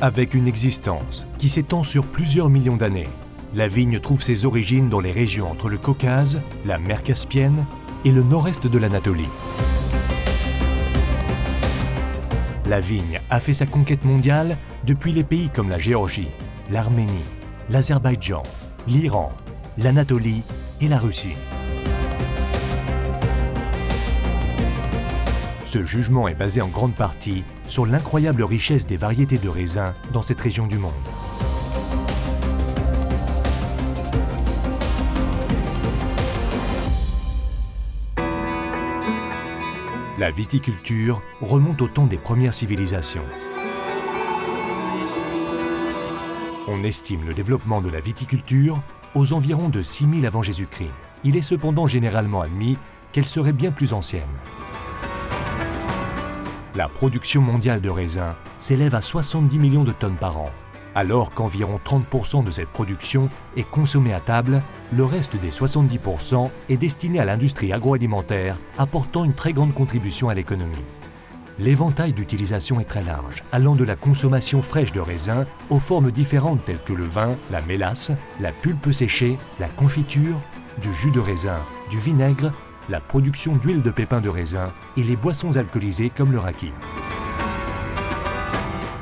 Avec une existence qui s'étend sur plusieurs millions d'années, la vigne trouve ses origines dans les régions entre le Caucase, la mer Caspienne et le nord-est de l'Anatolie. La vigne a fait sa conquête mondiale depuis les pays comme la Géorgie, l'Arménie, l'Azerbaïdjan, l'Iran, l'Anatolie et la Russie. Ce jugement est basé en grande partie sur l'incroyable richesse des variétés de raisins dans cette région du monde. La viticulture remonte au temps des premières civilisations. On estime le développement de la viticulture aux environs de 6000 avant Jésus-Christ. Il est cependant généralement admis qu'elle serait bien plus ancienne. La production mondiale de raisins s'élève à 70 millions de tonnes par an. Alors qu'environ 30% de cette production est consommée à table, le reste des 70% est destiné à l'industrie agroalimentaire, apportant une très grande contribution à l'économie. L'éventail d'utilisation est très large, allant de la consommation fraîche de raisins aux formes différentes telles que le vin, la mélasse, la pulpe séchée, la confiture, du jus de raisin, du vinaigre, la production d'huile de pépins de raisin et les boissons alcoolisées comme le raki.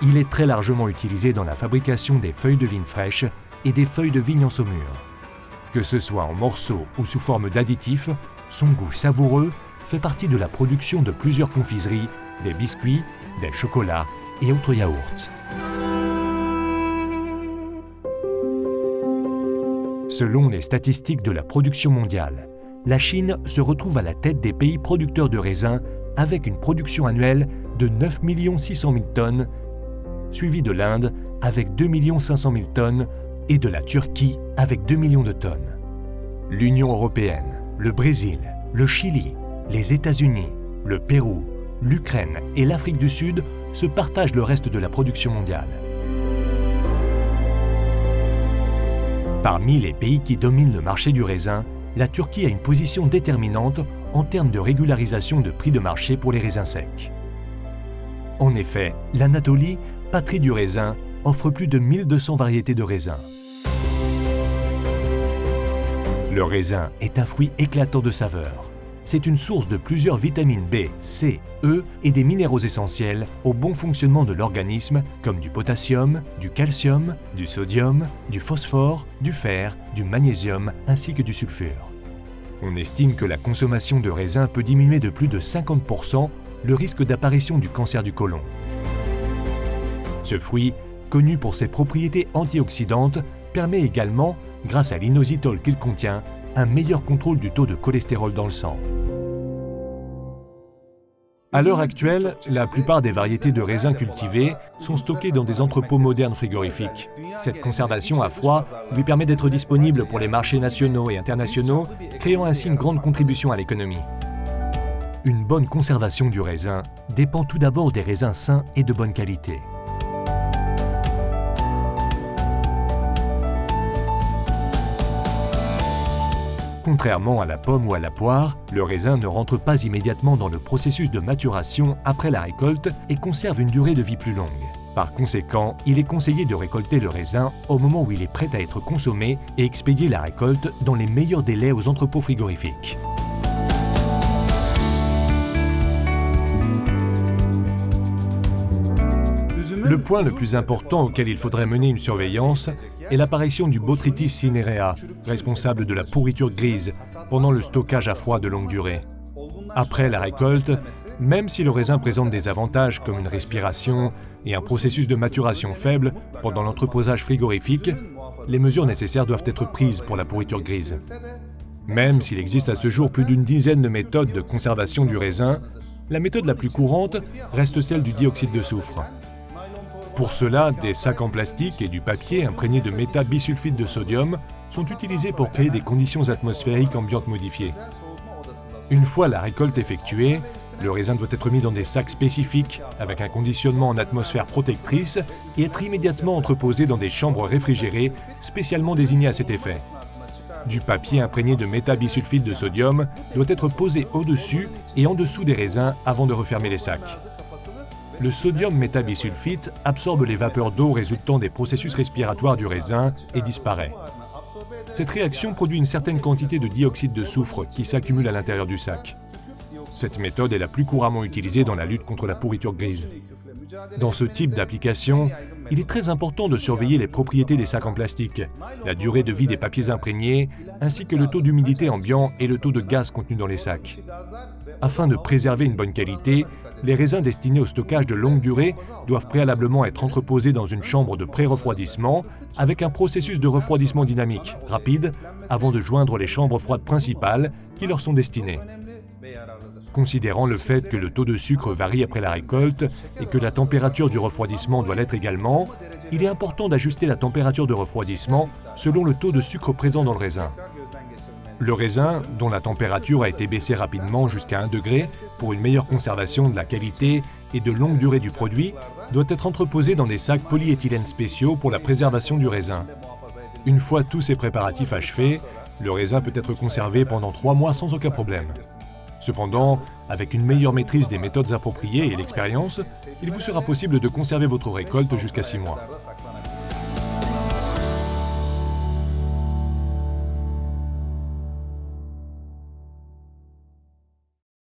Il est très largement utilisé dans la fabrication des feuilles de vigne fraîches et des feuilles de vigne en saumure. Que ce soit en morceaux ou sous forme d'additifs, son goût savoureux fait partie de la production de plusieurs confiseries, des biscuits, des chocolats et autres yaourts. Selon les statistiques de la production mondiale, la Chine se retrouve à la tête des pays producteurs de raisins avec une production annuelle de 9 600 000 tonnes suivi de l'Inde avec 2 500 000 tonnes et de la Turquie avec 2 millions de tonnes. L'Union européenne, le Brésil, le Chili, les États-Unis, le Pérou, l'Ukraine et l'Afrique du Sud se partagent le reste de la production mondiale. Parmi les pays qui dominent le marché du raisin, la Turquie a une position déterminante en termes de régularisation de prix de marché pour les raisins secs. En effet, l'Anatolie patrie du raisin, offre plus de 1200 variétés de raisins. Le raisin est un fruit éclatant de saveur. C'est une source de plusieurs vitamines B, C, E et des minéraux essentiels au bon fonctionnement de l'organisme comme du potassium, du calcium, du sodium, du phosphore, du fer, du magnésium ainsi que du sulfure. On estime que la consommation de raisin peut diminuer de plus de 50% le risque d'apparition du cancer du côlon. Ce fruit, connu pour ses propriétés antioxydantes, permet également, grâce à l'inositol qu'il contient, un meilleur contrôle du taux de cholestérol dans le sang. À l'heure actuelle, la plupart des variétés de raisins cultivés sont stockées dans des entrepôts modernes frigorifiques. Cette conservation à froid lui permet d'être disponible pour les marchés nationaux et internationaux, créant ainsi une grande contribution à l'économie. Une bonne conservation du raisin dépend tout d'abord des raisins sains et de bonne qualité. Contrairement à la pomme ou à la poire, le raisin ne rentre pas immédiatement dans le processus de maturation après la récolte et conserve une durée de vie plus longue. Par conséquent, il est conseillé de récolter le raisin au moment où il est prêt à être consommé et expédier la récolte dans les meilleurs délais aux entrepôts frigorifiques. Le point le plus important auquel il faudrait mener une surveillance est l'apparition du Botrytis cinerea, responsable de la pourriture grise pendant le stockage à froid de longue durée. Après la récolte, même si le raisin présente des avantages comme une respiration et un processus de maturation faible pendant l'entreposage frigorifique, les mesures nécessaires doivent être prises pour la pourriture grise. Même s'il existe à ce jour plus d'une dizaine de méthodes de conservation du raisin, la méthode la plus courante reste celle du dioxyde de soufre. Pour cela, des sacs en plastique et du papier imprégné de métabisulfite de sodium sont utilisés pour créer des conditions atmosphériques ambiantes modifiées. Une fois la récolte effectuée, le raisin doit être mis dans des sacs spécifiques avec un conditionnement en atmosphère protectrice et être immédiatement entreposé dans des chambres réfrigérées spécialement désignées à cet effet. Du papier imprégné de métabisulfite de sodium doit être posé au-dessus et en dessous des raisins avant de refermer les sacs. Le sodium métabisulfite absorbe les vapeurs d'eau résultant des processus respiratoires du raisin et disparaît. Cette réaction produit une certaine quantité de dioxyde de soufre qui s'accumule à l'intérieur du sac. Cette méthode est la plus couramment utilisée dans la lutte contre la pourriture grise. Dans ce type d'application, il est très important de surveiller les propriétés des sacs en plastique, la durée de vie des papiers imprégnés, ainsi que le taux d'humidité ambiant et le taux de gaz contenu dans les sacs. Afin de préserver une bonne qualité, les raisins destinés au stockage de longue durée doivent préalablement être entreposés dans une chambre de pré-refroidissement avec un processus de refroidissement dynamique, rapide, avant de joindre les chambres froides principales qui leur sont destinées. Considérant le fait que le taux de sucre varie après la récolte et que la température du refroidissement doit l'être également, il est important d'ajuster la température de refroidissement selon le taux de sucre présent dans le raisin. Le raisin, dont la température a été baissée rapidement jusqu'à 1 degré pour une meilleure conservation de la qualité et de longue durée du produit, doit être entreposé dans des sacs polyéthylène spéciaux pour la préservation du raisin. Une fois tous ces préparatifs achevés, le raisin peut être conservé pendant 3 mois sans aucun problème. Cependant, avec une meilleure maîtrise des méthodes appropriées et l'expérience, il vous sera possible de conserver votre récolte jusqu'à 6 mois.